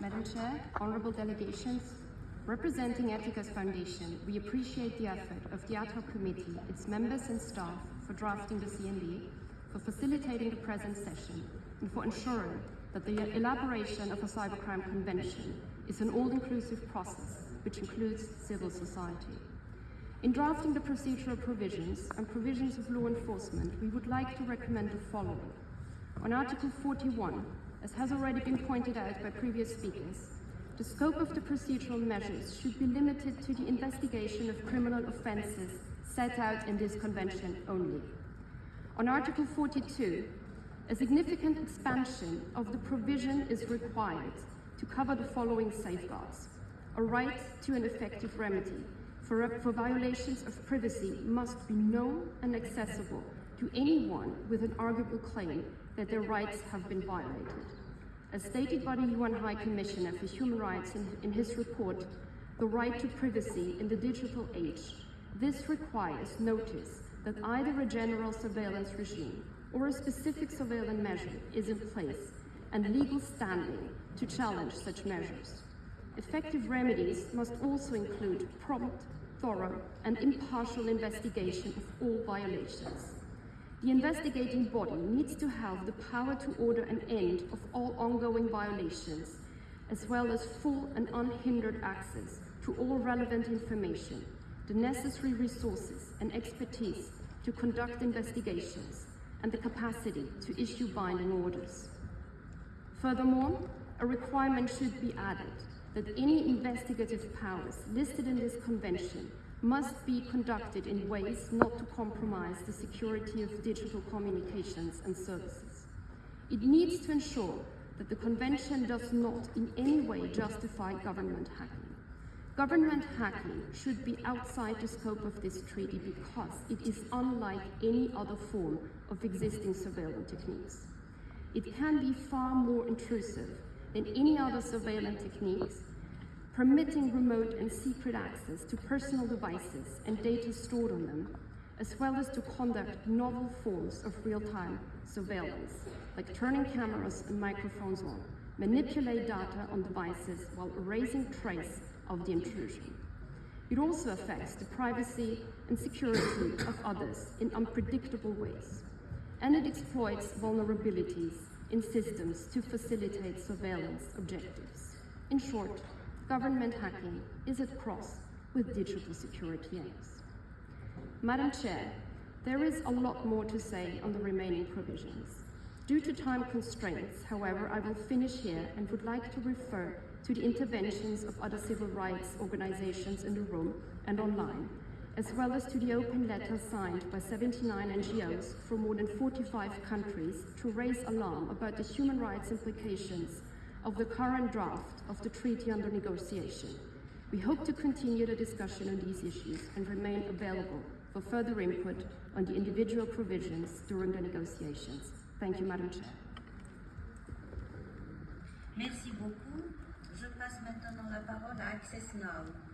Madam Chair, honorable delegations, representing Eticas Foundation, we appreciate the effort of the ad hoc committee, its members and staff for drafting the CND, for facilitating the present session, and for ensuring that the elaboration of a cybercrime convention is an all-inclusive process which includes civil society. In drafting the procedural provisions and provisions of law enforcement, we would like to recommend the following. On Article 41, as has already been pointed out by previous speakers, the scope of the procedural measures should be limited to the investigation of criminal offences set out in this convention only. On Article 42, a significant expansion of the provision is required to cover the following safeguards. A right to an effective remedy for, for violations of privacy must be known and accessible to anyone with an arguable claim that their rights have been violated. As stated by the UN High Commissioner for Human Rights in, in his report, The Right to Privacy in the Digital Age, this requires notice that either a general surveillance regime or a specific surveillance measure is in place and legal standing to challenge such measures. Effective remedies must also include prompt, thorough and impartial investigation of all violations. The investigating body needs to have the power to order an end of all ongoing violations, as well as full and unhindered access to all relevant information, the necessary resources and expertise to conduct investigations, and the capacity to issue binding orders. Furthermore, a requirement should be added that any investigative powers listed in this convention must be conducted in ways not to compromise the security of digital communications and services. It needs to ensure that the Convention does not in any way justify government hacking. Government hacking should be outside the scope of this treaty because it is unlike any other form of existing surveillance techniques. It can be far more intrusive than any other surveillance techniques permitting remote and secret access to personal devices and data stored on them, as well as to conduct novel forms of real-time surveillance, like turning cameras and microphones on, manipulate data on devices while erasing trace of the intrusion. It also affects the privacy and security of others in unpredictable ways, and it exploits vulnerabilities in systems to facilitate surveillance objectives. In short, government hacking is at cross with digital security aims. Madam Chair, there is a lot more to say on the remaining provisions. Due to time constraints, however, I will finish here and would like to refer to the interventions of other civil rights organizations in the room and online, as well as to the open letter signed by 79 NGOs from more than 45 countries to raise alarm about the human rights implications of the current draft of the treaty under negotiation. We hope to continue the discussion on these issues and remain available for further input on the individual provisions during the negotiations. Thank you, Madam Chair. Merci beaucoup. Je passe maintenant la parole à Access Now.